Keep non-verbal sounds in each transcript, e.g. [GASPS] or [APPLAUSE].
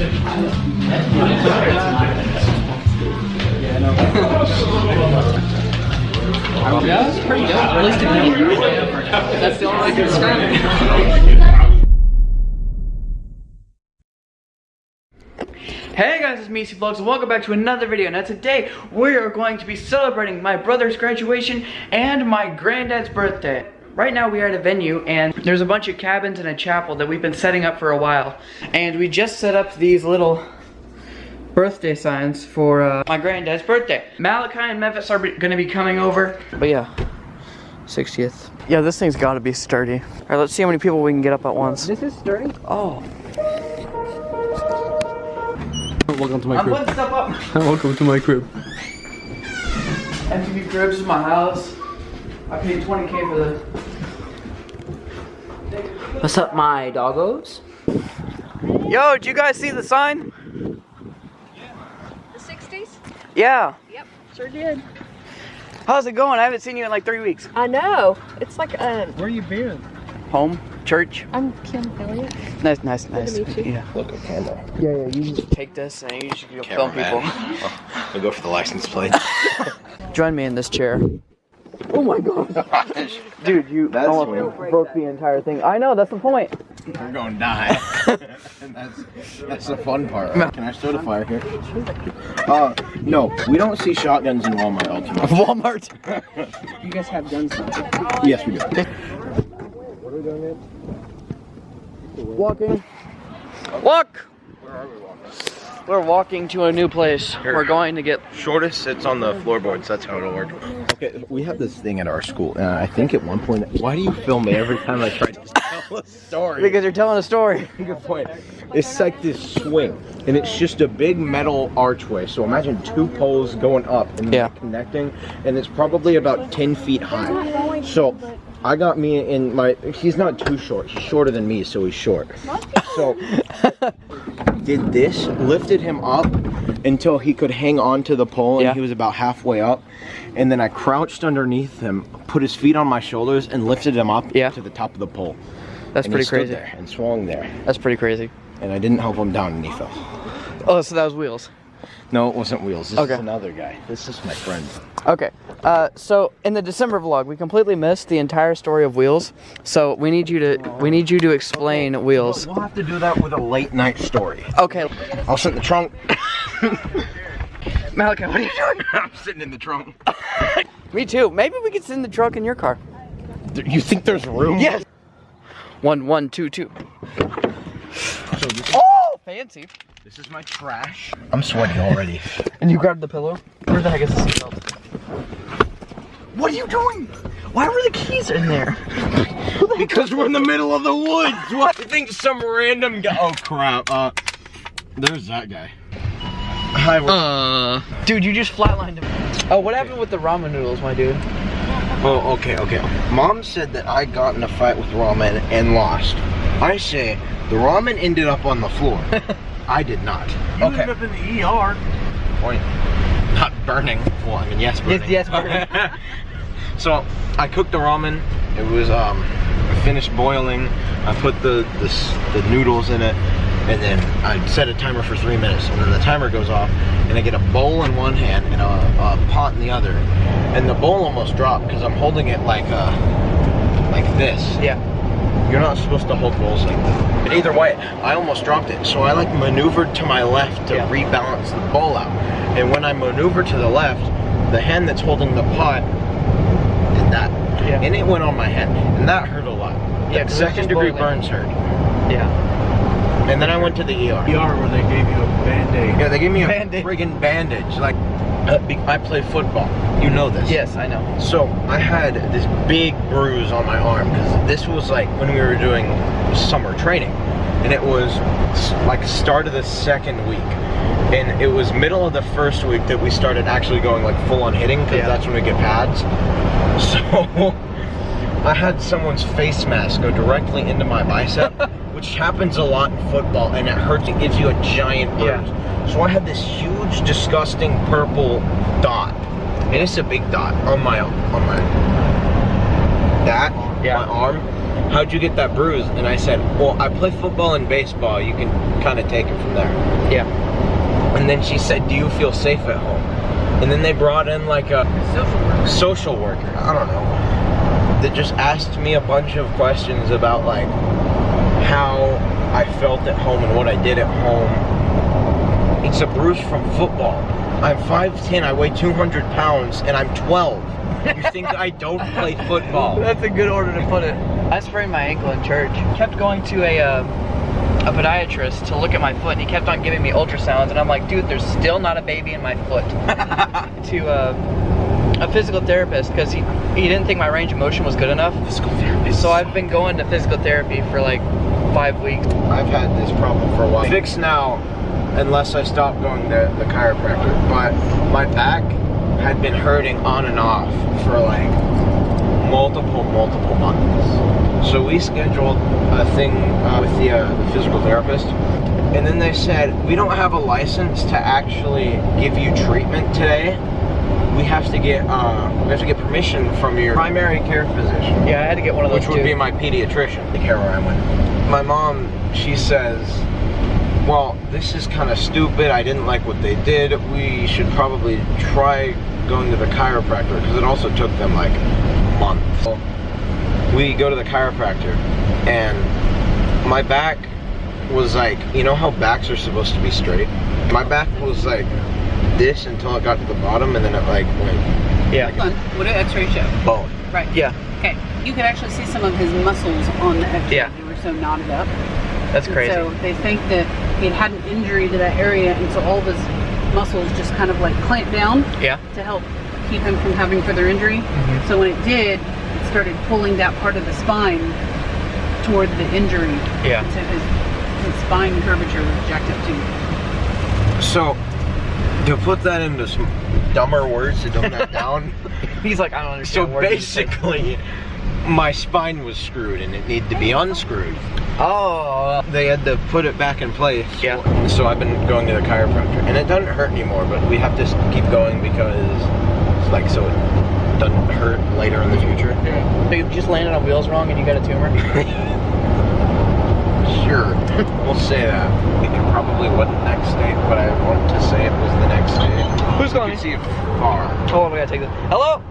Yeah, pretty dope. At least. That's the only can. Hey guys, it's Meesy Vlogs and welcome back to another video. Now today, we are going to be celebrating my brother's graduation and my granddad's birthday. Right now we are at a venue and there's a bunch of cabins and a chapel that we've been setting up for a while. And we just set up these little birthday signs for uh, my granddad's birthday. Malachi and Memphis are gonna be coming over. But yeah, 60th. Yeah, this thing's gotta be sturdy. All right, let's see how many people we can get up at once. This is sturdy. Oh, Welcome to my crib. I'm crib. one step up. [LAUGHS] Welcome to my crib. MTV Cribs is my house. I paid 20k for the. What's up, my doggos? Yo, did you guys see the sign? Yeah. The 60s? Yeah. Yep, sure did. How's it going? I haven't seen you in like three weeks. I know. It's like a. Where you been? Home, church. I'm Kim Elliott. Nice, nice, nice. to meet you. Yeah. Look, a candle. Yeah, yeah. You just take this and you should go film people. Oh, we go for the license plate. [LAUGHS] Join me in this chair. Oh my god. [LAUGHS] Dude, you That's almost weird. broke the entire thing. I know, that's the point. We're going to die. [LAUGHS] and that's that's the fun part. Can I start a fire here? Uh, no, we don't see shotguns in Walmart ultimately. [LAUGHS] Walmart. You guys have guns now. yes, we do. What are we doing, man? Walking. Walk! We're walking to a new place. We're going to get. Shortest sits on the floorboards. That's how it'll work. Okay, we have this thing at our school, and I think at one point, why do you film me every time I try to [LAUGHS] tell a story? Because you're telling a story. [LAUGHS] Good point. It's like this swing, and it's just a big metal archway. So imagine two poles going up and Yeah. connecting, and it's probably about 10 feet high. So I got me in my. He's not too short. He's shorter than me, so he's short. So [LAUGHS] did this, lifted him up until he could hang on to the pole, and Yeah. he was about halfway up. And then I crouched underneath him, put his feet on my shoulders, and lifted him up Yeah. to the top of the pole. That's and pretty crazy. there and swung there That's pretty crazy. and I didn't help him down and he fell. Oh, so that was wheels. No, it wasn't Wheels. This Okay. is another guy. This is my friend. Okay. Uh, so in the December vlog, we completely missed the entire story of Wheels. So we need you to we need you to explain Wheels. We'll have to do that with a late night story. Okay. I'll sit in the trunk. [LAUGHS] Malachi, what are you doing? [LAUGHS] I'm sitting in the trunk. [LAUGHS] Me too. Maybe we could sit in the trunk in your car. You think there's room? Yes. One, one, two, two. So Oh, fancy. this is my trash. I'm sweaty already. And you grabbed the pillow. Where the heck is the seatbelt? What are you doing? Why were the keys in there? because we're in the middle of the woods. [LAUGHS] What? You think some random guy? Oh crap. Uh, there's that guy. Hi. we're- Uh, dude, you just flatlined him. Oh, what happened with the ramen noodles, my dude? Oh, okay, okay. Mom said that I got in a fight with ramen and lost. I say the ramen ended up on the floor. [LAUGHS] I did not. okay. Ended up in the ER. Point. Not burning. Well, I mean, yes, burning. yes, burning. [LAUGHS] so I cooked the ramen. It was um finished boiling. I put the, the the noodles in it, and then I set a timer for three minutes. And then the timer goes off, and I get a bowl in one hand and a, a pot in the other. And the bowl almost dropped because I'm holding it like uh like this. Yeah. You're not supposed to hold bowls like that. But either way, I almost dropped it. So I like maneuvered to my left to Yeah. rebalance the ball out. And when I maneuvered to the left, the hand that's holding the pot did that. Yeah. And it went on my head. And that hurt a lot. Yeah, second degree burns hurt. Yeah. And then I went to the ER. ER where they gave you a band-aid. Yeah, they gave me a Band-Aid. friggin' bandage. Like, uh, I play football. You know this. Yes, I know. So I had this big bruise on my arm because this was like when we were doing summer training, and it was like start of the second week, and it was middle of the first week that we started actually going like full on hitting because Yeah. that's when we get pads. [LAUGHS] So I had someone's face mask go directly into my bicep, [LAUGHS] which happens a lot in football, and it hurts. It gives you a giant bruise. So I had this huge, disgusting purple dot, and it's a big dot on my on my that Yeah. my arm, how'd you get that bruise? And I said, well, I play football and baseball. You can kind of take it from there. Yeah. And then she said, do you feel safe at home? And then they brought in like a social worker. I don't know. That just asked me a bunch of questions about like how I felt at home and what I did at home. It's a bruise from football. I'm 5'10", I weigh 200 pounds, and I'm 12. You think I don't [LAUGHS] play football? That's a good order to put it. I sprained my ankle in church. Kept going to a uh, a podiatrist to look at my foot, and he kept on giving me ultrasounds, and I'm like, dude, there's still not a baby in my foot. [LAUGHS] to uh, a physical therapist because he he didn't think my range of motion was good enough. Physical therapist. So I've been going to physical therapy for like five weeks. I've had this problem for a while. Fixed now, unless I stop going to the chiropractor. But my back had been hurting on and off for like multiple, multiple months. So we scheduled a thing uh, with the, uh, the physical therapist. And then they said, we don't have a license to actually give you treatment today. We have to get uh, we have to get permission from your primary care physician Yeah, I had to get one of those which would too. be my pediatrician, the care where I went. My mom, she says, well, this is kind of stupid. I didn't like what they did. We should probably try going to the chiropractor because it also took them like months. We go to the chiropractor and my back was like, you know how backs are supposed to be straight? My back was like this until it got to the bottom and then it like went yeah. Hold on. What do X-ray show? bone. Right. Yeah, Okay. You could actually see some of his muscles on the X-ray. Yeah. They were so knotted up. that's And crazy. So they think that he had had an injury to that area, and so all of his muscles just kind of like clamped down yeah. to help keep him from having further injury. Mm-hmm. So when it did, it started pulling that part of the spine toward the injury. Yeah. And so his, his spine curvature was jacked up too. So to put that into some dumber words to dumb that down, [LAUGHS] He's like, I don't So understand. you're basically, my spine was screwed and it needed to be unscrewed. oh, They had to put it back in place. Yeah. So I've been going to the chiropractor, and it doesn't hurt anymore. But we have to keep going because, it's like, so it doesn't hurt later in the future. so you just landed on wheels wrong and you got a tumor. [LAUGHS] Sure, we'll say that. It probably wasn't next day, but I want to say it was the next day. Who's You calling can me? see it far. Hold on, we gotta take this. Hello.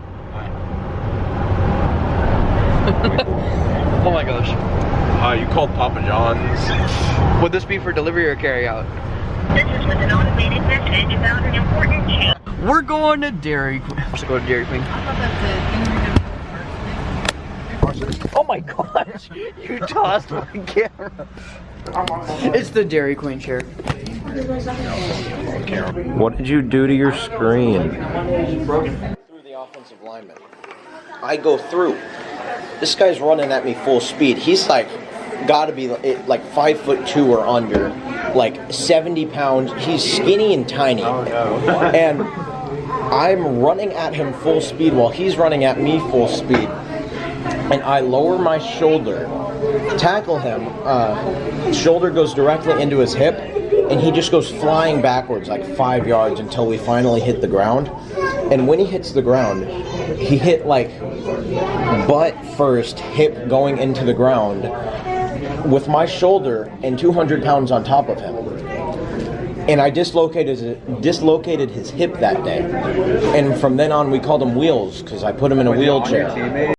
[LAUGHS] oh my gosh. Uh, you called Papa John's. Would this be for delivery or carry out? This is with an automated message about an important change. We're going to Dairy Queen. Let's go to Dairy Queen. I thought that the injury Oh my gosh, you tossed my camera. It's the Dairy Queen chair. What did you do to your screen? Through the offensive lineman. I go through. This guy's running at me full speed. He's like, gotta be like- like five foot two or under, like 70 pounds. He's skinny and tiny. Oh, no. And I'm running at him full speed while he's running at me full speed. And I lower my shoulder, tackle him. Uh, shoulder goes directly into his hip, and he just goes flying backwards like five yards until we finally hit the ground. And when he hits the ground, he hit like butt first, hip going into the ground, with my shoulder and 200 pounds on top of him. And I dislocated dislocated his hip that day. And from then on, we called him Wheels because I put him in a wheelchair.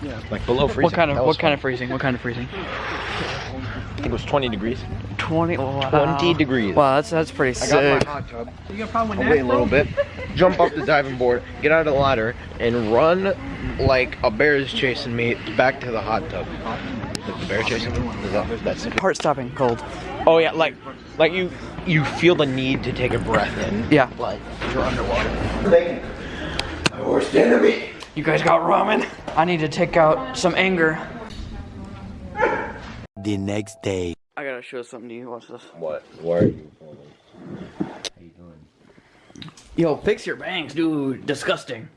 Freezing. Like below freezing. What kind of what was kind of freezing? What kind of freezing? I think it was 20 degrees. 20 wow. 20 degrees. Wow, that's that's pretty I got sick. my hot tub. You got a problem with I'll that? wait a little bit. Jump off the diving board, get out of the ladder, and run like a bear is chasing me back to the hot tub. Like the bear chasing me? Is that, that's it. Heart stopping cold. Oh yeah, like like you you feel the need to take a breath in. Yeah. Like you're underwater. My worst enemy. You guys got ramen? I need to take out some anger. The next day. I gotta show something to you. Watch this. What? Why are you How you doing? Yo, fix your bangs, dude. Disgusting.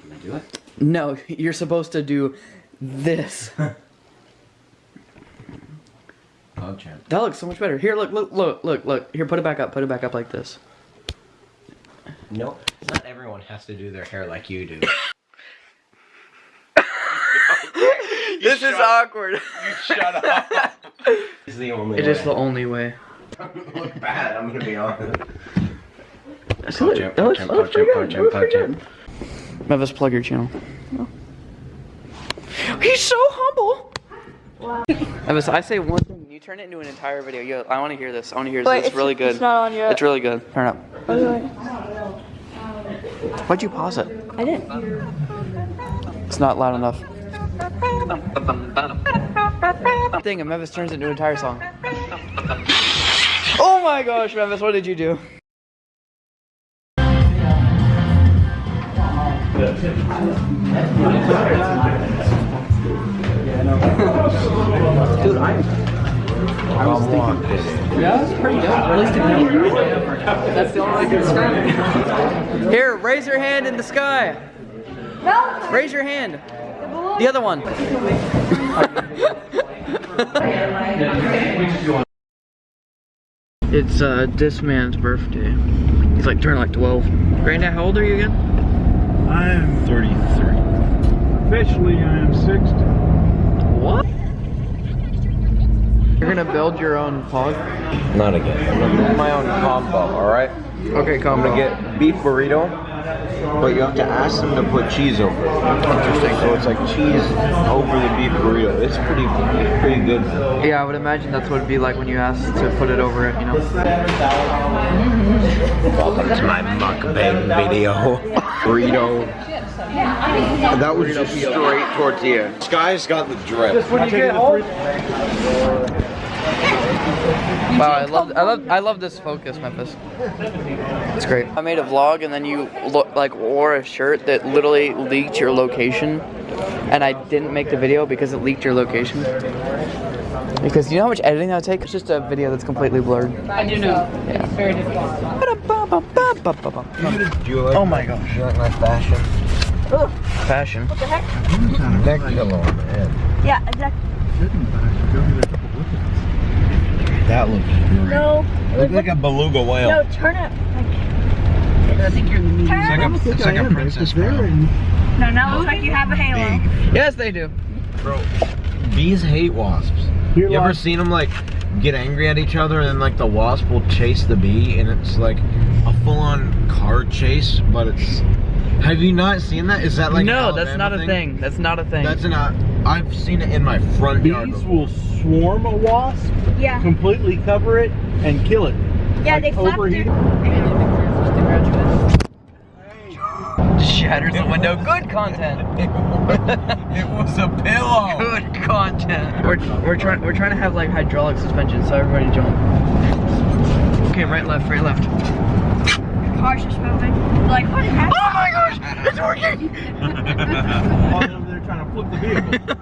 Can I do it? No, you're supposed to do this. [LAUGHS] Dog champ. That looks so much better. Here, look, look, look, look, look. Here, put it back up. Put it back up like this. No, not everyone has to do their hair like you do. [COUGHS] [LAUGHS] this is awkward. You Shut up. [LAUGHS] It's the only It way. is the only way. [LAUGHS] look bad, I'm gonna be honest. That Poach him, poach him, poach him, poach him, poach him. Memphis, plug your channel. [GASPS] He's so humble. Memphis, I say one thing, you turn it into an entire video. Yo, I want to hear this. I want to hear this. Wait, it's, it's- really good. it's not on yet. It's really good. Turn it up. Why'd you pause it? I didn't. It's not loud enough. Thing, and Memphis turns into an entire song. Oh my gosh, Memphis, what did you do? Dude, I was thinking. Yeah, that's pretty dope. At least That's the only way I can describe it. Here, raise your hand in the sky. No. Raise your hand. The other one. [LAUGHS] it's uh, this man's birthday. He's like turning like 12. Granddad, how old are you again? I'm 33. Officially, I am 60. What? You're gonna build your own pod? Not again. I'm gonna make my own combo, alright? Okay, I'm gonna get beef burrito, but you have to ask them to put cheese over it. Interesting. So it's like cheese over the beef burrito. It's pretty, pretty good. Yeah, I would imagine that's what it'd be like when you ask to put it over it, you know? Welcome to my mukbang video. [LAUGHS] burrito. That was just straight tortilla. Sky's got the drip. Just When you get home, Wow, I love, I love, I love this focus, Memphis. It's great. I made a vlog, and then you look like wore a shirt that literally leaked your location, and I didn't make the video because it leaked your location. Because you know how much editing that would take? It's just a video that's completely blurred. I do know. It's very difficult. Do you like Oh my gosh. Do you like my fashion? Fashion. Neck pillow on the head. Yeah, exactly. That looks great. No. I look like a beluga whale. No, turn it. I think you're in the meeting. It's like a, it's like a princess crown. No, now it looks like you have a halo. Big. Yes, they do. Bro, bees hate wasps. Here, You ever seen them like get angry at each other and then like the wasp will chase the bee and it's like a full-on car chase, but it's. Have you not seen that? Is that like an no, that's Alabama not a thing. That's not a thing. That's not. Uh, I've seen it in my front yard. bees will swarm a wasp, Yeah. completely cover it, and kill it. Yeah, Like they flapped overheat. Shatters the window. Good content. [LAUGHS] it was a pillow. Good content. We're, we're trying we're trying to have like hydraulic suspension, so everybody jump. Okay, right, left, right, left. Cars just moving. Like, what is happening? Oh my gosh, it's working. [LAUGHS] While they're there trying to flip the vehicle.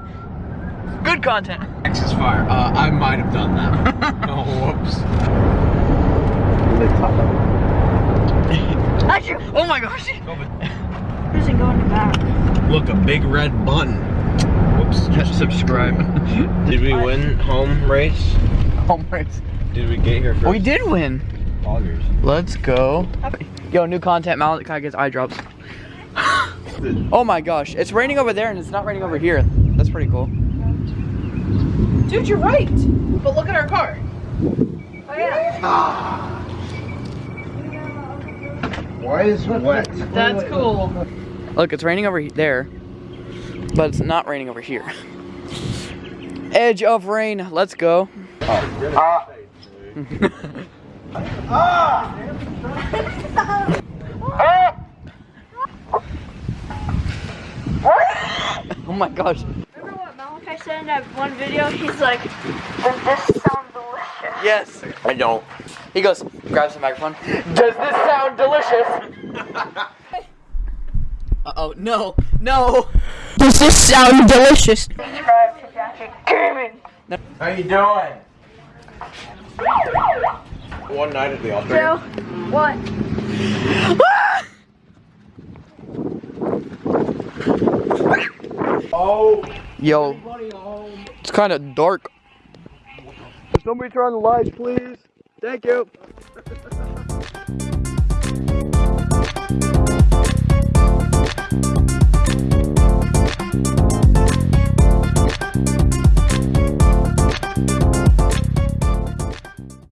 Good content. Texas fire. Uh, I might have done that. [LAUGHS] oh, whoops. [LAUGHS] Achoo! Oh my gosh. Doesn't go in the back. Look, a big red button. Whoops. Subscribe. Did we win home race? Home race. Did we get here first? We did win. Poggers. Let's go. Yo, new content. Malachi gets eye drops. [GASPS] oh my gosh, it's raining over there and it's not raining over here. That's pretty cool. Dude, you're right. But look at our car. Oh, yeah. Ah. Why is it wet? That's cool. Look, it's raining over there, but it's not raining over here. [LAUGHS] Edge of rain. Let's go. oh [LAUGHS] [LAUGHS] my gosh. Remember what Malachi said in that one video? He's like, does this sound delicious? Yes. I don't. He goes, grabs the microphone. Does this sound delicious? Uh oh, no, no. Does this sound delicious? Subscribe to Jackie Gaming. How you doing? One night at the altar. Two, one. Oh, Yo, it's kind of dark. somebody turn on the lights, please. Thank you. [LAUGHS]